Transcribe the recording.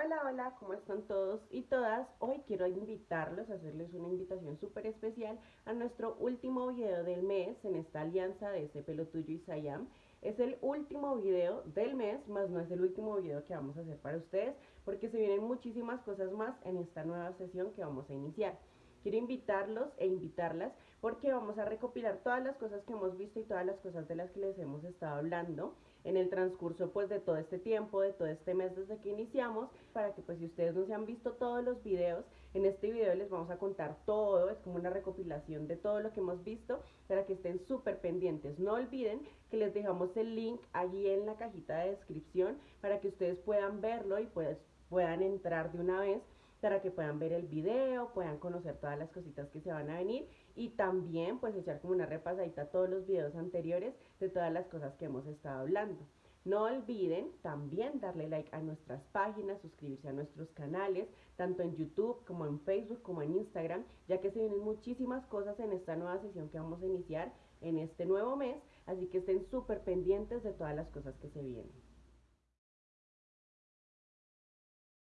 Hola, hola, ¿cómo están todos y todas? Hoy quiero invitarlos hacerles una invitación súper especial a nuestro último video del mes en esta alianza de ese pelo tuyo y Sayam. Es el último video del mes, más no es el último video que vamos a hacer para ustedes, porque se vienen muchísimas cosas más en esta nueva sesión que vamos a iniciar. Quiero invitarlos e invitarlas porque vamos a recopilar todas las cosas que hemos visto y todas las cosas de las que les hemos estado hablando en el transcurso pues de todo este tiempo, de todo este mes desde que iniciamos, para que pues si ustedes no se han visto todos los videos, en este video les vamos a contar todo, es como una recopilación de todo lo que hemos visto, para que estén súper pendientes. No olviden que les dejamos el link allí en la cajita de descripción para que ustedes puedan verlo y pues puedan entrar de una vez para que puedan ver el video, puedan conocer todas las cositas que se van a venir y también pues echar como una repasadita a todos los videos anteriores de todas las cosas que hemos estado hablando. No olviden también darle like a nuestras páginas, suscribirse a nuestros canales, tanto en YouTube como en Facebook como en Instagram, ya que se vienen muchísimas cosas en esta nueva sesión que vamos a iniciar en este nuevo mes, así que estén súper pendientes de todas las cosas que se vienen.